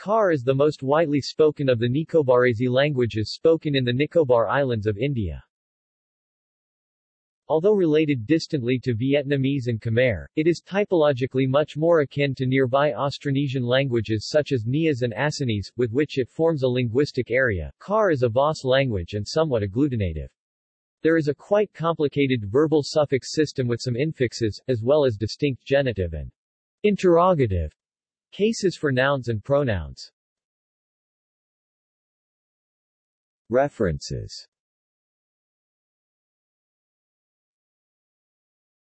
Car is the most widely spoken of the Nicobarese languages spoken in the Nicobar Islands of India. Although related distantly to Vietnamese and Khmer, it is typologically much more akin to nearby Austronesian languages such as Nias and Acehnese, with which it forms a linguistic area. Car is a VOS language and somewhat agglutinative. There is a quite complicated verbal suffix system with some infixes, as well as distinct genitive and interrogative cases for nouns and pronouns. References